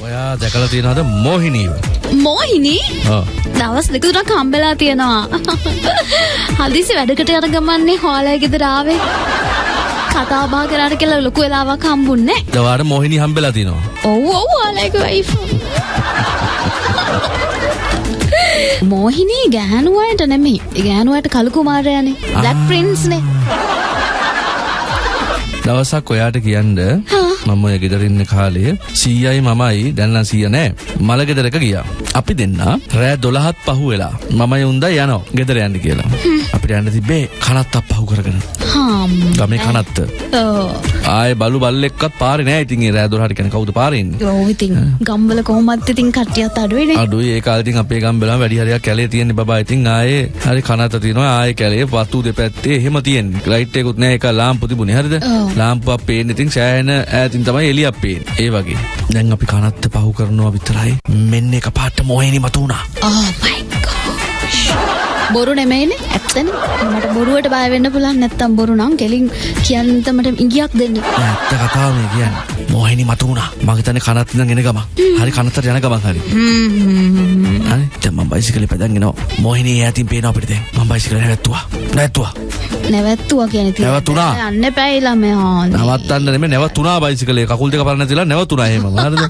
ඔයා දැකලා තියෙනවද මෝහිනීව? මෝහිනී ඔව්. දවස් දෙක තුනක් හම්බෙලා තියෙනවා. හදිසි වැඩකට යන ගමන්නේ හොලයි ගෙදර ආවේ. කතා බහ කරාට කියලා ලොකු වෙලාවක් හම්බුන්නේ. දවාට මෝහිනී හම්බෙලා තියෙනවා. ඔව් ඔව් ඔයාලගේ වයිෆ්. මෝහිනී ගෑනුවයට නෙමෙයි. ගෑනුවට කළු කුමාරයානේ. බ්ලැක් ප්‍රින්ස්නේ. දවසක් ඔයාට කියන්න මම ඔය ගෙදර ඉන්න කාලේ සීයයි මමයි දැන් නම් සීය නෑ මල ගෙදරක ගියා. අපි දෙන්න රෑ 12ත් පහු වෙලා මමයි උන්දා යනවා ගෙදර යන්න කියලා. අපිට යන්න තිබ්බේ කනත්තක් පහු කරගෙන. හාම්. ගමේ කනත්ත. ඔව්. ආයේ බලු බල්ලෙක්වත් පාරේ නෑ ඉතින් ඒ රෑ 12ට කියන්නේ කවුද පාරේ ඉන්නේ? ඔව් ඉතින් ගම්වල කොහොමත් ඉතින් කට්ටියත් අඩුවේනේ. අඩුයි. ඒ කාලේ ඉතින් අපේ ගම්බලම වැඩි හරියක් කැලේ තියෙන්නේ බබා. ඉතින් ආයේ හරි කනත තියෙනවා. ආයේ කැලේ වතු දෙපැත්තේ එහෙම තියෙන්නේ. ලයිට් එකකුත් නැහැ. ඒක ලාම්පු තිබුණේ. හරිද. ලාම්පුවක් පේන්නේ ඉතින් සෑහෙන ඈතින් තමයි එළියක් පේන්නේ ඒ වගේ. දැන් අපි කනත්ත පහු කරනවා විතරයි. මෙන්න එක පාට මොහිනි මතු වුණා. Oh gosh. බොරු නෙමෙයිනේ. ඇත්තනේ. මට බොරුවට බය වෙන්න පුළුවන් නැත්තම් බොරු නම් කෙලින් කියන්න මට ඉඟියක් දෙන්න. ඇත්ත කතාව මේ කියන්නේ. මොහිනි මතු වුණා මම හිතන්නේ කනත් ඉඳන් එන ගමන්. හරි කනත්තට යන ගමන් හරි. හ්ම්. හරි? දැන් මම බයිසිකලේ පැදන් එනවා මොහිනි ඈතින් පේනවා අපිට මම බයිසිකලේ නැවැත්තුවා. නැවැත්තුවා. නැවැත්තුවා කියන. නැවතුණා. යන්න ළමයා. නවත්තන්න නෙමෙයි නැවතුණා බයිසිකලේ. කකුල් දෙක පරණ නැතිලා නැවතුණා එහෙම හරිද?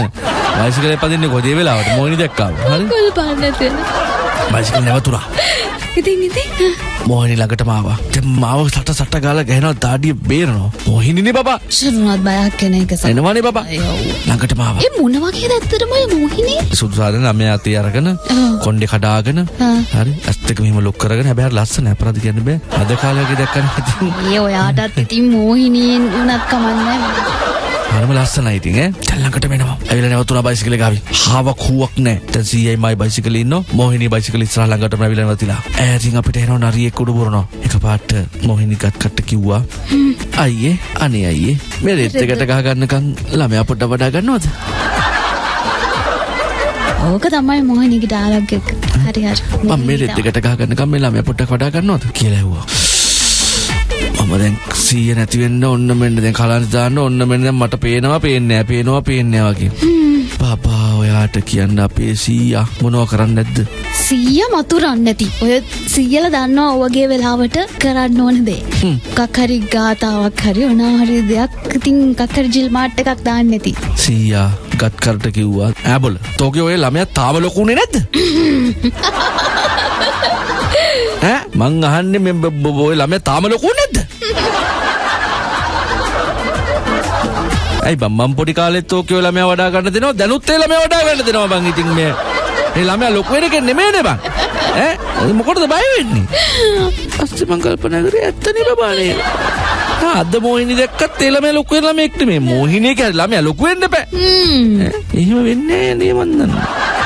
බයිසිකලේ පදින්නේ කොහේ? වෙලාවට මොහිනි දැක්කාම. හරි? කොල් පාන්න නැතේ. බයිසිකල් නැවතුණා ඉතින් ඉතින් මොහිනි ළඟටම ආවා දැන් මාව සට සට ගාලා ගහනවා දාඩිය බේරනවා මොහිනිනේ බබා ශරුණත් බයක් කෙන එක සම. එනවනේ බබා. ළඟටම ආවා ඒ මොන වගේ ඇත්තටම ඔය මොහිනේ? සුදු සාදන ළමයා අතේ අරගෙන. කොණ්ඩේ කඩාගෙන. හරි ඇස් දෙක මෙහෙම ලොක් කරගෙන හැබැයි ලස්සන අපරාධ කියන්න බෑ අද කාලේ දැක්කම ඉතින් ඒ ඔයාටත් ඉතින් මොහිනීන් උනත් කමන්නේ. හරිම ලස්සනයි ඉතින් ඈ. දැන් ළඟට වෙනවා ඇවිල්ලා නැවතුණා බයිසිකලේ ගාවි. හාවක් හුවක් නැහැ දැන් සීයයි මයි බයිසිකලේ ඉන්නවා මොහිනී බයිසිකලේ ඉස්සරහ ළඟටම ඇවිල්ලා නැවතිලා. ඈතින් අපිට එනවා නරියෙක් උඩ පුරනවා එකපාරට මොහිනී ගත් කට කිව්වා. අයියේ අනේ අයියේ. මේ රෙත් එකට ගහ ගන්නකම් ළමයා පොඩ්ඩක් වඩා ගන්නවද? ඕක තමයි මොහිනීගේ ඩයලොග් එක. හරි හරි. මම මේ රෙත් එකට ගහ ගන්නකම් මේ ළමයා පොඩ්ඩක් වඩා ගන්නවද? කියලා ඇහුවා. මම දැන් සීය නැති වෙන්න ඔන්න මෙන්න දැන් කලන්ත දාන්න ඔන්න මෙන්න දැන් මට පේනවා පේන්නේ නැහැ පේනවා පේන්නේ නැහැ වගේ. බබා ඔයාට කියන්න අපේ සීයා මොනව කරන්නේ නැද්ද? සීය මතුරන්න නැති. ඔය සීයල දන්නවා ඔවගේ වෙලාවට කරන්න ඕන දේ. මොකක් හරි ගාතාවක් හරි මොනවා හරි දෙයක්. ඉතින් මොකක් හරි ජිල් මාට් එකක් දාන්න නැති. සීයා ගත් කරට කිව්වා ඈබොල තෝගේ ඔය ළමයා තාම ලොකුනේ නැද්ද? මං අහන්නේ මේ බ- බ- ඔය ළමයා තාම ලොකු නැද්ද ඇයි බං මං පොඩි කාලෙත් ඕකේ ළමයා වඩා ගන්න දෙනවා. දැනුත් ඒ ළමයා වඩා ගන්න දෙනවා බං ඉතින් මේ. මේ ළමයා ලොකු වෙන එක නෙමෙයිනේ බං. ඈ? මොකටද බය වෙන්නේ? පස්සේ මං කල්පනා කරේ ඇත්තනේ බබානේ. අද මොහිනි දැක්කත් ඒ ළමයා ලොකු වෙන ළමෙක් නෙමෙයි. මොහිනි කියන්නේ ළමයා ලොකු වෙන්න බෑ. එහෙම වෙන්නේ නෑ නේ මන් දන්නවා